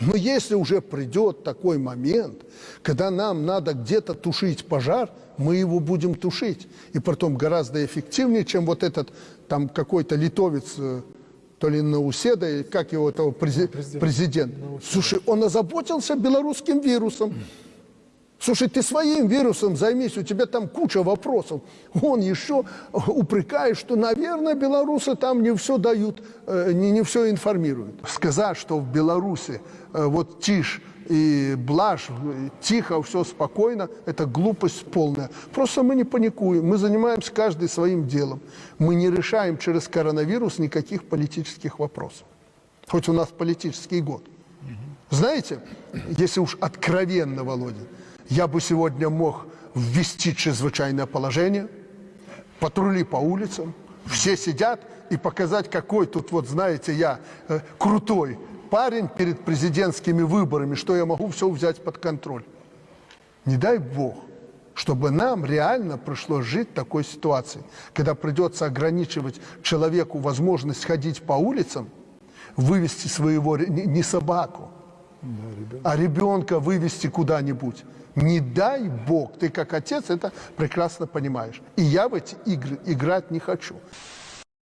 Но если уже придет такой момент, когда нам надо где-то тушить пожар, мы его будем тушить. И потом гораздо эффективнее, чем вот этот там какой-то литовец, э, то ли Науседа, как его этого прези- Президент. президент. Слушай, он озаботился белорусским вирусом. Слушай, ты своим вирусом займись, у тебя там куча вопросов. Он еще упрекает, что, наверное, белорусы там не все дают, э, не, не все информируют. Сказать, что в Беларуси э, вот тишь и блажь, тихо, все спокойно, это глупость полная. Просто мы не паникуем, мы занимаемся каждый своим делом. Мы не решаем через коронавирус никаких политических вопросов. Хоть у нас политический год. Знаете, если уж откровенно, Володя, я бы сегодня мог ввести чрезвычайное положение, патрули по улицам, все сидят и показать, какой тут, вот знаете, я э, крутой парень перед президентскими выборами, что я могу все взять под контроль. Не дай Бог, чтобы нам реально пришлось жить в такой ситуации, когда придется ограничивать человеку возможность ходить по улицам, вывести своего, не не собаку, а ребенка вывести куда-нибудь. Не дай Бог, ты как отец это прекрасно понимаешь. И я в эти игры играть не хочу.